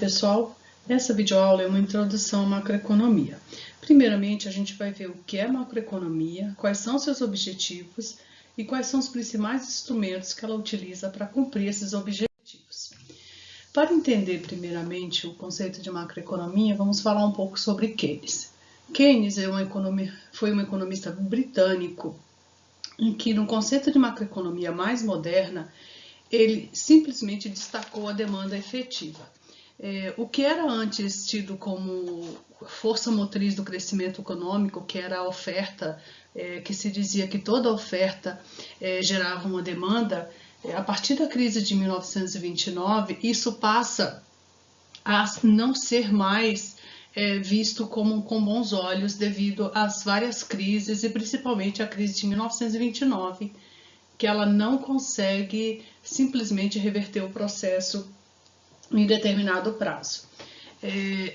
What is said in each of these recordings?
pessoal, essa videoaula é uma introdução à macroeconomia. Primeiramente, a gente vai ver o que é macroeconomia, quais são seus objetivos e quais são os principais instrumentos que ela utiliza para cumprir esses objetivos. Para entender primeiramente o conceito de macroeconomia, vamos falar um pouco sobre Keynes. Keynes é foi um economista britânico em que no conceito de macroeconomia mais moderna, ele simplesmente destacou a demanda efetiva. É, o que era antes tido como força motriz do crescimento econômico, que era a oferta, é, que se dizia que toda oferta é, gerava uma demanda, é, a partir da crise de 1929, isso passa a não ser mais é, visto como com bons olhos devido às várias crises e principalmente a crise de 1929, que ela não consegue simplesmente reverter o processo em determinado prazo. É,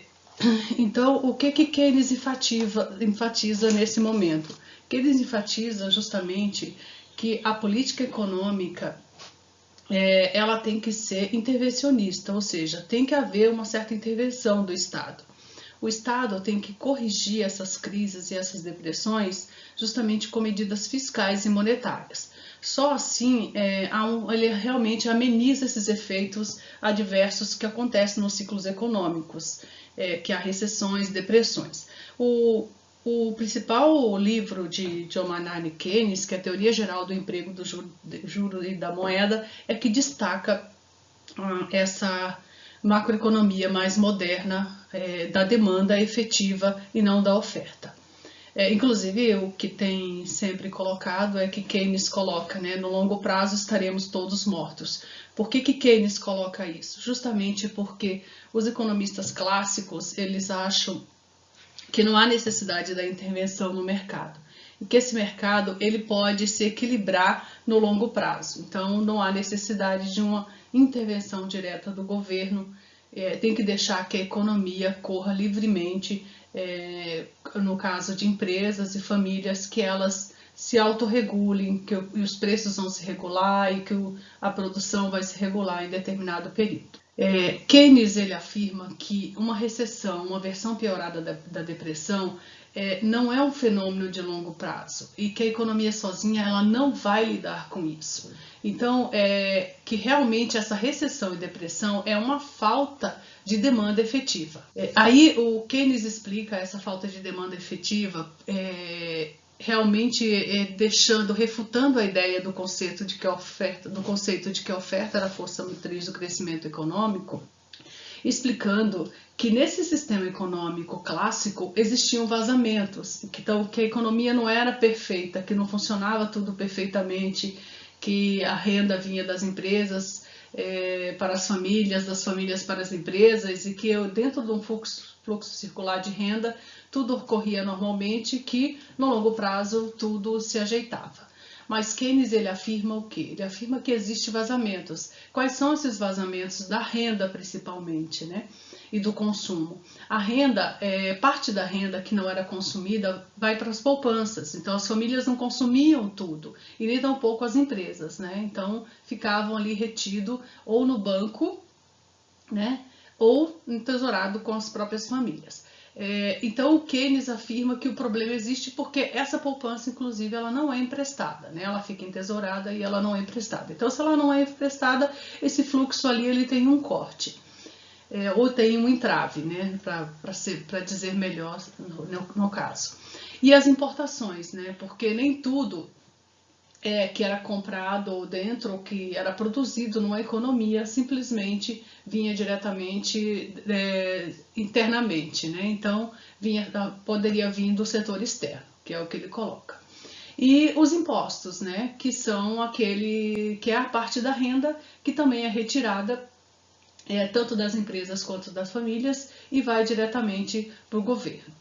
então, o que, que Keynes enfatiza, enfatiza nesse momento? Keynes enfatiza justamente que a política econômica é, ela tem que ser intervencionista, ou seja, tem que haver uma certa intervenção do Estado. O Estado tem que corrigir essas crises e essas depressões justamente com medidas fiscais e monetárias. Só assim é, ele realmente ameniza esses efeitos adversos que acontecem nos ciclos econômicos, é, que há recessões, depressões. O, o principal livro de John Maynard Keynes, que é a Teoria Geral do Emprego, do Juro, juro e da Moeda, é que destaca ah, essa macroeconomia mais moderna é, da demanda efetiva e não da oferta. É, inclusive, o que tem sempre colocado é que Keynes coloca, né, no longo prazo estaremos todos mortos. Por que, que Keynes coloca isso? Justamente porque os economistas clássicos, eles acham que não há necessidade da intervenção no mercado. E que esse mercado ele pode se equilibrar no longo prazo. Então, não há necessidade de uma intervenção direta do governo. É, tem que deixar que a economia corra livremente é, no caso de empresas e famílias, que elas se autorregulem, que os preços vão se regular e que a produção vai se regular em determinado período. É, Keynes ele afirma que uma recessão, uma versão piorada da, da depressão, é, não é um fenômeno de longo prazo e que a economia sozinha ela não vai lidar com isso. Então, é, que realmente essa recessão e depressão é uma falta de demanda efetiva. É, aí o Keynes explica essa falta de demanda efetiva é, realmente é, deixando, refutando a ideia do conceito de que a oferta, do conceito de que a oferta era a força motriz do crescimento econômico, explicando que nesse sistema econômico clássico existiam vazamentos, que, então, que a economia não era perfeita, que não funcionava tudo perfeitamente, que a renda vinha das empresas é, para as famílias, das famílias para as empresas, e que eu, dentro de um fluxo, fluxo circular de renda, tudo ocorria normalmente, que no longo prazo tudo se ajeitava. Mas Keynes ele afirma o quê? Ele afirma que existe vazamentos. Quais são esses vazamentos da renda principalmente, né? E do consumo. A renda, é, parte da renda que não era consumida vai para as poupanças. Então as famílias não consumiam tudo e nem tampouco as empresas, né? Então ficavam ali retido ou no banco, né? Ou entesourado com as próprias famílias. É, então o Keynes afirma que o problema existe porque essa poupança, inclusive, ela não é emprestada, né? ela fica entesourada e ela não é emprestada. Então, se ela não é emprestada, esse fluxo ali ele tem um corte. É, ou tem um entrave, né, para dizer melhor no, no, caso. E as importações, né, porque nem tudo é, que era comprado dentro, ou que era produzido numa economia, simplesmente vinha diretamente é, internamente, né? Então, vinha, poderia vir do setor externo, que é o que ele coloca. E os impostos, né? Que são aquele que é a parte da renda que também é retirada é, tanto das empresas quanto das famílias e vai diretamente para o governo.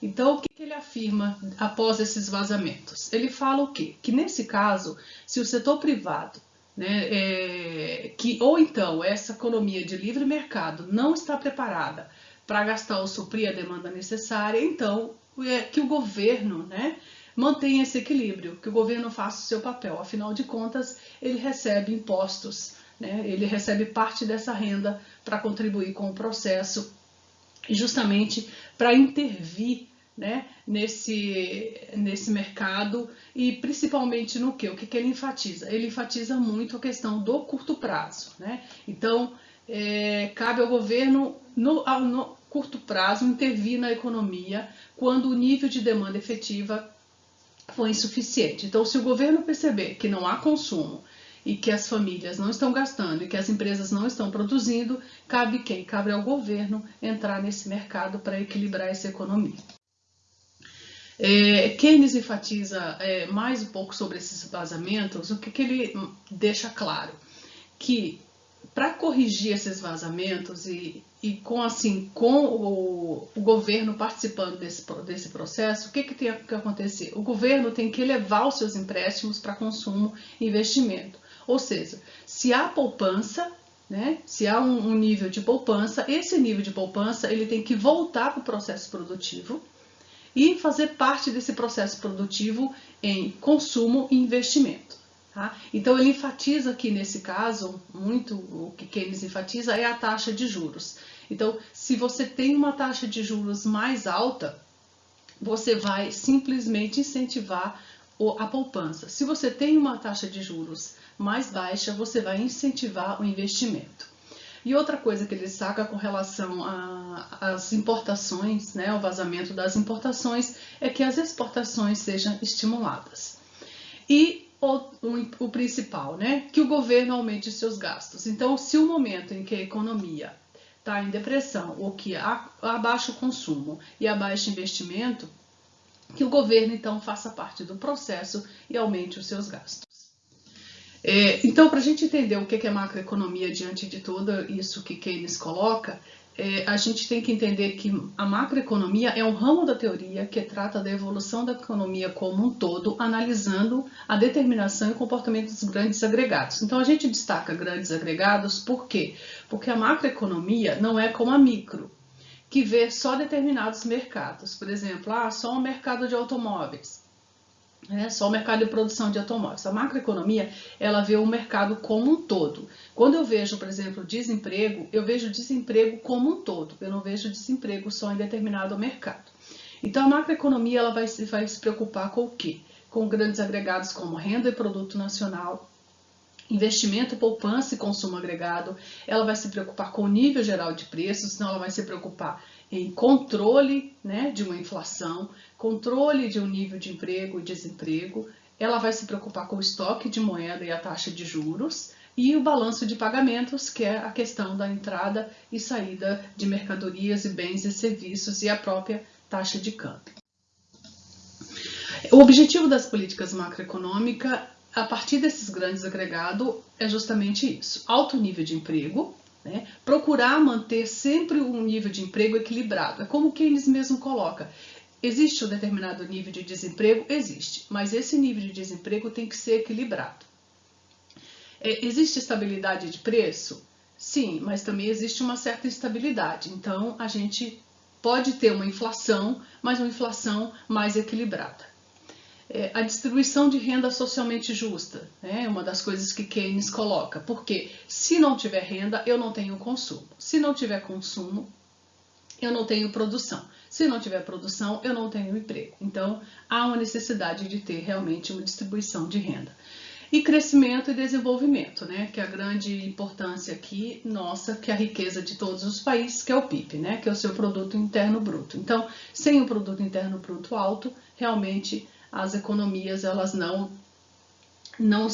Então, o que, ele afirma após esses vazamentos? Ele fala o quê? Que nesse caso, se o setor privado, né, é, que ou então essa economia de livre mercado não está preparada para gastar ou suprir a demanda necessária, então é que o governo, né, mantenha esse equilíbrio, que o governo faça o seu papel. Afinal de contas, ele recebe impostos né? ele recebe parte dessa renda para contribuir com o processo e justamente para intervir né, nesse, nesse mercado e principalmente no que? O que, que ele enfatiza? Ele enfatiza muito a questão do curto prazo. Né? Então, é, cabe ao governo, no, no curto prazo, intervir na economia quando o nível de demanda efetiva foi insuficiente. Então, se o governo perceber que não há consumo e que as famílias não estão gastando e que as empresas não estão produzindo, cabe quem? Cabe ao governo entrar nesse mercado para equilibrar essa economia. É, Keynes enfatiza é, mais um pouco sobre esses vazamentos, o que, que ele deixa claro? Que para corrigir esses vazamentos e, e com assim com o, o, governo participando desse, desse processo, o que, que tem que acontecer? O governo tem que elevar os seus empréstimos para consumo e investimento. Ou seja, se há poupança, né, se há um, um nível de poupança, esse nível de poupança ele tem que voltar para o processo produtivo e fazer parte desse processo produtivo em consumo e investimento. Tá? Então ele enfatiza aqui nesse caso, muito o que Keynes enfatiza é a taxa de juros. Então, se você tem uma taxa de juros mais alta, você vai simplesmente incentivar a poupança. Se você tem uma taxa de juros mais baixa, você vai incentivar o investimento. E outra coisa que ele destaca com relação às importações, né, o vazamento das importações, é que as exportações sejam estimuladas. E o, o, o principal, né, que o governo aumente seus gastos. Então, se o momento em que a economia está em depressão ou que há, há baixo consumo e há baixo investimento, que o governo então faça parte do processo e aumente os seus gastos. É, então, para a gente entender o que é macroeconomia diante de tudo isso que Keynes coloca, é, a gente tem que entender que a macroeconomia é um ramo da teoria que trata da evolução da economia como um todo, analisando a determinação e comportamento dos grandes agregados. Então, a gente destaca grandes agregados por quê? Porque a macroeconomia não é como a micro, que vê só determinados mercados. Por exemplo, ah, só o mercado de automóveis é só o mercado de produção de automóveis. A macroeconomia, ela vê o mercado como um todo. Quando eu vejo, por exemplo, desemprego, eu vejo desemprego como um todo. Eu não vejo desemprego só em determinado mercado. Então, a macroeconomia ela vai, vai se preocupar com o quê? Com grandes agregados como renda e produto nacional, investimento, poupança e consumo agregado. Ela vai se preocupar com o nível geral de preços, então ela vai se preocupar em controle né, de uma inflação, controle de um nível de emprego e desemprego, ela vai se preocupar com o estoque de moeda e a taxa de juros, e o balanço de pagamentos, que é a questão da entrada e saída de mercadorias e bens e serviços e a própria taxa de câmbio. O objetivo das políticas macroeconômicas, a partir desses grandes agregados, é justamente isso: alto nível de emprego, né? Procurar manter sempre um nível de emprego equilibrado. É como Keynes mesmo coloca. Existe um determinado nível de desemprego? Existe, mas esse nível de desemprego tem que ser equilibrado. É, existe estabilidade de preço? Sim, mas também existe uma certa instabilidade. Então, a gente pode ter uma inflação, mas uma inflação mais equilibrada é, a distribuição de renda socialmente justa, né? uma das coisas que Keynes coloca, porque se não tiver renda, eu não tenho consumo. Se não tiver consumo, eu não tenho produção. Se não tiver produção, eu não tenho emprego. Então, há uma necessidade de ter realmente uma distribuição de renda. E crescimento e desenvolvimento, né? que é a grande importância aqui nossa, que é a riqueza de todos os países, que é o PIB, né? que é o seu produto interno bruto. Então, sem o produto interno bruto alto, realmente as economias elas não, não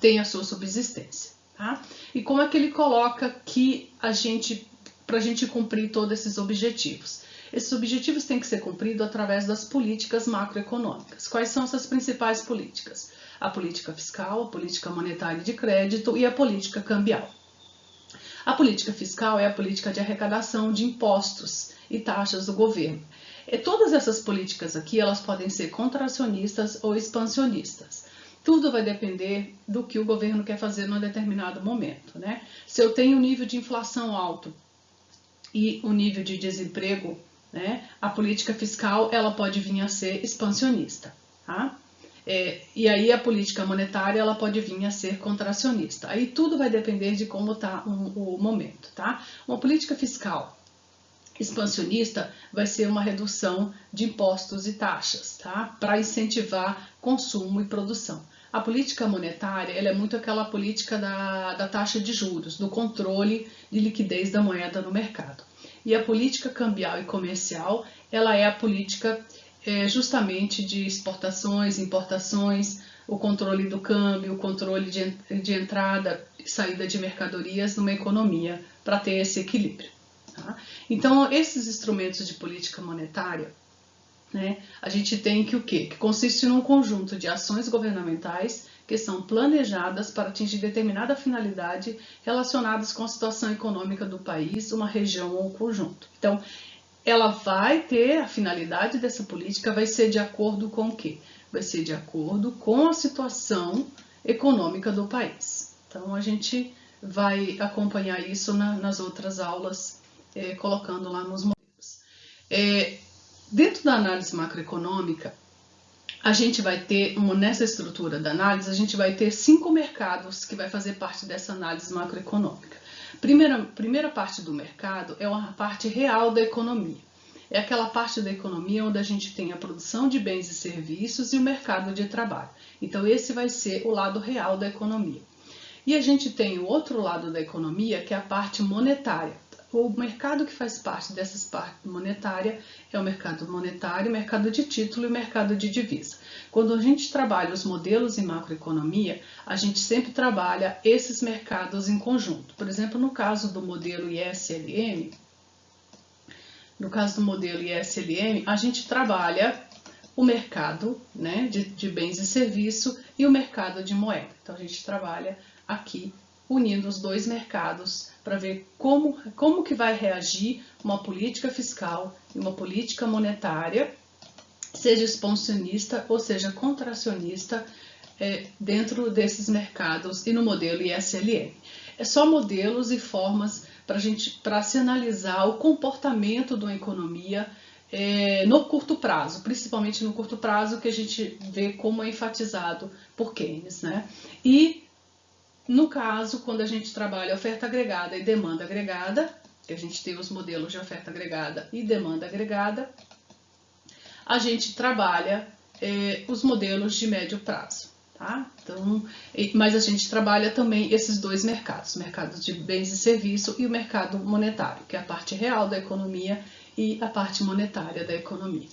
têm a sua subsistência. Tá? E como é que ele coloca que a gente, para a gente cumprir todos esses objetivos? Esses objetivos têm que ser cumpridos através das políticas macroeconômicas. Quais são essas principais políticas? A política fiscal, a política monetária de crédito e a política cambial. A política fiscal é a política de arrecadação de impostos e taxas do governo. E todas essas políticas aqui, elas podem ser contracionistas ou expansionistas. Tudo vai depender do que o governo quer fazer num determinado momento. Né? Se eu tenho um nível de inflação alto e o um nível de desemprego, né, a política fiscal ela pode vir a ser expansionista. Tá? É, e aí a política monetária ela pode vir a ser contracionista. Aí tudo vai depender de como está o, o momento, tá? Uma política fiscal expansionista vai ser uma redução de impostos e taxas, tá? Para incentivar consumo e produção. A política monetária ela é muito aquela política da, da taxa de juros, do controle de liquidez da moeda no mercado. E a política cambial e comercial ela é a política é, justamente de exportações, importações, o controle do câmbio, o controle de, de entrada e saída de mercadorias numa economia para ter esse equilíbrio. Tá? Então, esses instrumentos de política monetária, né, a gente tem que o quê? Que consiste num conjunto de ações governamentais que são planejadas para atingir determinada finalidade relacionadas com a situação econômica do país, uma região ou um conjunto. Então, ela vai ter a finalidade dessa política vai ser de acordo com o quê? Vai ser de acordo com a situação econômica do país. Então a gente vai acompanhar isso na, nas outras aulas, é, colocando lá nos modelos. É, dentro da análise macroeconômica, a gente vai ter, nessa estrutura da análise, a gente vai ter cinco mercados que vai fazer parte dessa análise macroeconômica. Primeira, primeira parte do mercado é uma parte real da economia. É aquela parte da economia onde a gente tem a produção de bens e serviços e o mercado de trabalho. Então, esse vai ser o lado real da economia. E a gente tem o outro lado da economia, que é a parte monetária. O mercado que faz parte dessas partes monetária é o mercado monetário, o mercado de título e o mercado de divisa. Quando a gente trabalha os modelos em macroeconomia, a gente sempre trabalha esses mercados em conjunto. Por exemplo, no caso do modelo ISLM, no caso do modelo ISLM, a gente trabalha o mercado né, de, de bens e serviço e o mercado de moeda. Então, a gente trabalha aqui unindo os dois mercados para ver como, como que vai reagir uma política fiscal e uma política monetária, seja expansionista ou seja contracionista, é, dentro desses mercados e no modelo ISLM. É só modelos e formas para gente para se analisar o comportamento de uma economia é, no curto prazo, principalmente no curto prazo que a gente vê como é enfatizado por Keynes, né? E no caso, quando a gente trabalha oferta agregada e demanda agregada, que a gente tem os modelos de oferta agregada e demanda agregada, a gente trabalha é, os modelos de médio prazo. Tá? Então, mas a gente trabalha também esses dois mercados, o mercado de bens e serviço e o mercado monetário, que é a parte real da economia e a parte monetária da economia.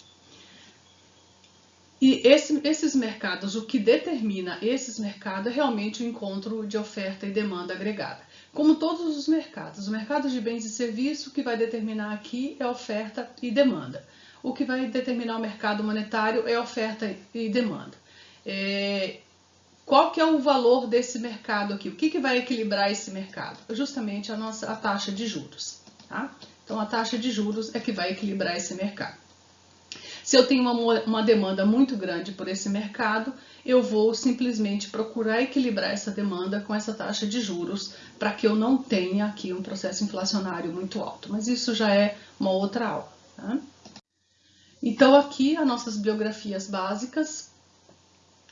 E esse, esses mercados, o que determina esses mercados é realmente o encontro de oferta e demanda agregada. Como todos os mercados, o mercado de bens e serviços, o que vai determinar aqui é oferta e demanda. O que vai determinar o mercado monetário é oferta e demanda. É, qual que é o valor desse mercado aqui? O que, que vai equilibrar esse mercado? Justamente a nossa a taxa de juros. Tá? Então, a taxa de juros é que vai equilibrar esse mercado. Se eu tenho uma, uma demanda muito grande por esse mercado, eu vou simplesmente procurar equilibrar essa demanda com essa taxa de juros para que eu não tenha aqui um processo inflacionário muito alto. Mas isso já é uma outra aula. Tá? Então, aqui as nossas biografias básicas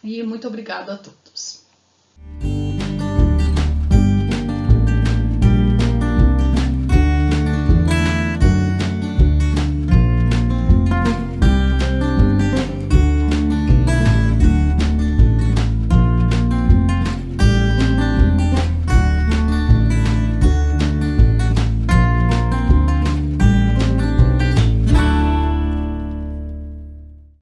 e muito obrigado a todos.